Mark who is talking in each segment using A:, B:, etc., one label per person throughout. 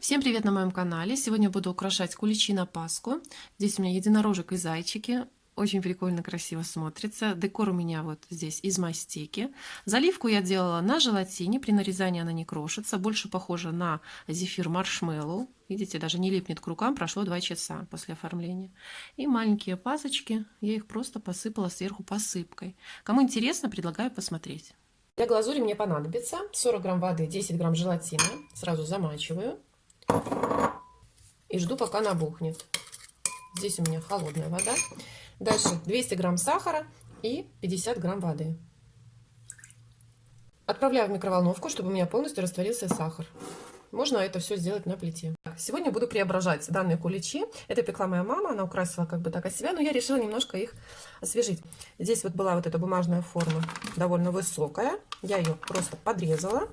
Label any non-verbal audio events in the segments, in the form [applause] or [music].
A: Всем привет на моем канале! Сегодня буду украшать куличи на Пасху. Здесь у меня единорожек и зайчики. Очень прикольно, красиво смотрится. Декор у меня вот здесь из мастики. Заливку я делала на желатине. При нарезании она не крошится. Больше похожа на зефир маршмеллоу. Видите, даже не липнет к рукам. Прошло 2 часа после оформления. И маленькие пасочки. Я их просто посыпала сверху посыпкой. Кому интересно, предлагаю посмотреть. Для глазури мне понадобится 40 грамм воды, 10 грамм желатина. Сразу замачиваю. И жду, пока набухнет. Здесь у меня холодная вода. Дальше 200 грамм сахара и 50 грамм воды. Отправляю в микроволновку, чтобы у меня полностью растворился сахар. Можно это все сделать на плите. Сегодня буду преображать данные куличи. Это пекла моя мама, она украсила как бы так от себя, но я решила немножко их освежить. Здесь вот была вот эта бумажная форма, довольно высокая. Я ее просто подрезала.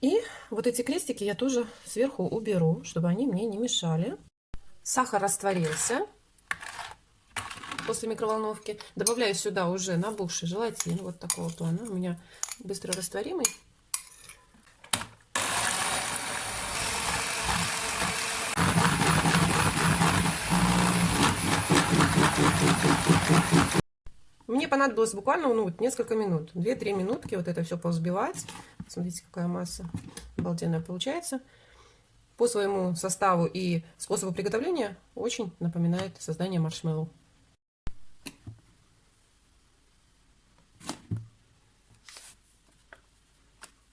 A: И вот эти крестики я тоже сверху уберу, чтобы они мне не мешали. Сахар растворился после микроволновки. Добавляю сюда уже набухший желатин вот такого плана. У меня быстро растворимый. Мне понадобилось буквально ну, несколько минут, 2-3 минутки вот это все повзбивать. Смотрите, какая масса обалденная получается. По своему составу и способу приготовления очень напоминает создание маршмеллоу.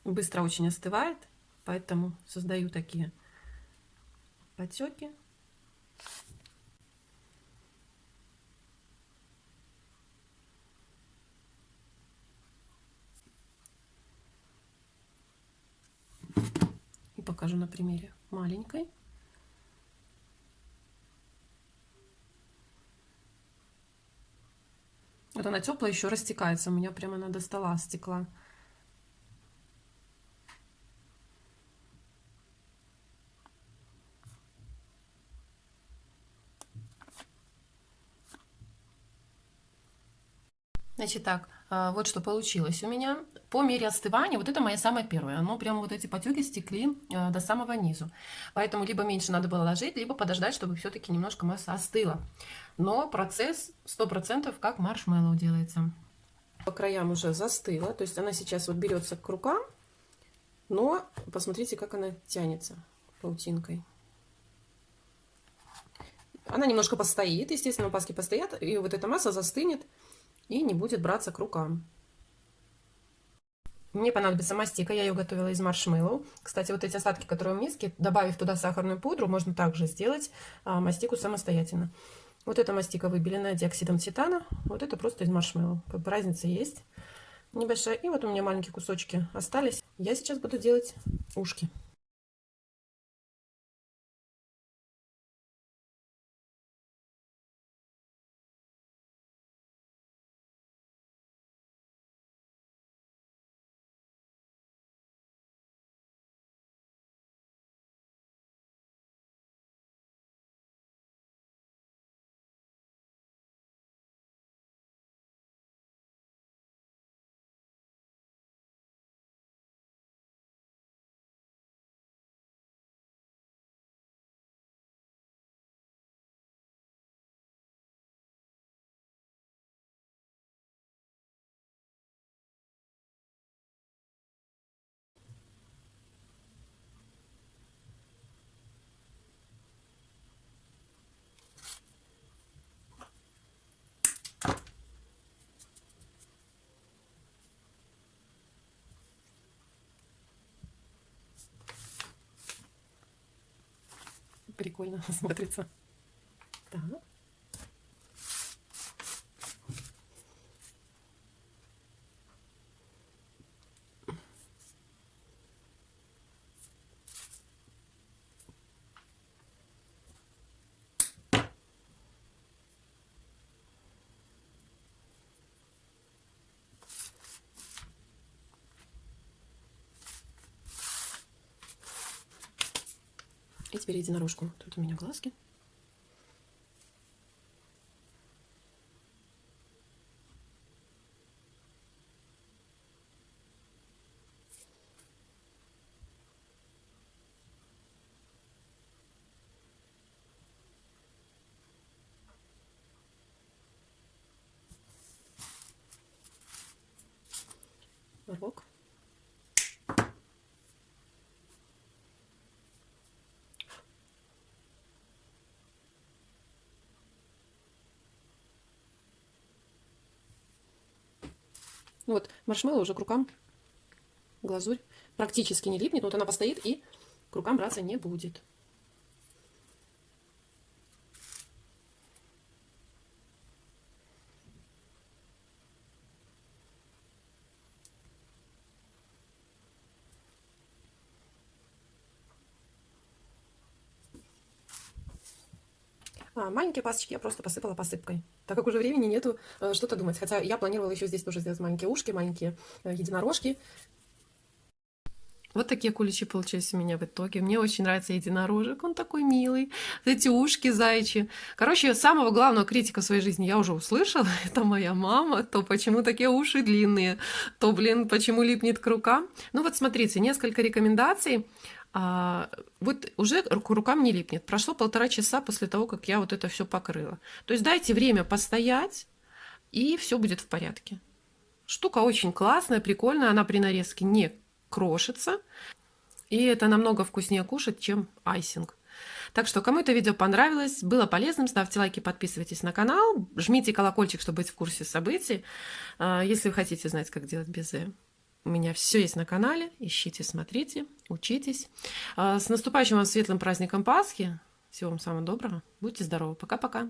A: Быстро очень остывает, поэтому создаю такие потеки. Покажу на примере маленькой. Вот она теплая, еще растекается. У меня прямо она до стекла. Значит так, вот что получилось у меня. По мере остывания, вот это моя самая первая, оно прямо вот эти потеки стекли а, до самого низу. Поэтому либо меньше надо было ложить, либо подождать, чтобы все-таки немножко масса остыла. Но процесс 100% как маршмеллоу делается. По краям уже застыла, то есть она сейчас вот берется к рукам, но посмотрите, как она тянется паутинкой. Она немножко постоит, естественно, паски постоят, и вот эта масса застынет и не будет браться к рукам. Мне понадобится мастика, я ее готовила из маршмеллоу. Кстати, вот эти остатки, которые в миске, добавив туда сахарную пудру, можно также сделать а, мастику самостоятельно. Вот эта мастика выбеленная диоксидом титана, вот это просто из маршмеллоу. Как бы разница есть небольшая. И вот у меня маленькие кусочки остались. Я сейчас буду делать ушки. Прикольно [laughs] смотрится. Так. И теперь единорожку. Тут у меня глазки. рог рывок. Вот, маршмеллоу уже к рукам, глазурь практически не липнет. Вот она постоит и к рукам браться не будет. А, маленькие пасочки я просто посыпала посыпкой, так как уже времени нету э, что-то думать. Хотя я планировала еще здесь тоже сделать маленькие ушки, маленькие э, единорожки. Вот такие куличи получились у меня в итоге. Мне очень нравится единорожек, он такой милый. Эти ушки зайчи. Короче, самого главного критика своей жизни я уже услышала. [laughs] Это моя мама. То почему такие уши длинные, то, блин, почему липнет к рукам. Ну вот смотрите, несколько рекомендаций а, вот уже к рукам не липнет. Прошло полтора часа после того, как я вот это все покрыла. То есть дайте время постоять, и все будет в порядке. Штука очень классная, прикольная, она при нарезке не крошится. И это намного вкуснее кушать, чем айсинг. Так что, кому это видео понравилось, было полезным, ставьте лайки, подписывайтесь на канал, жмите колокольчик, чтобы быть в курсе событий. А, если вы хотите знать, как делать безе. У меня все есть на канале. Ищите, смотрите, учитесь. А, с наступающим вам светлым праздником Пасхи. Всего вам самого доброго. Будьте здоровы. Пока-пока.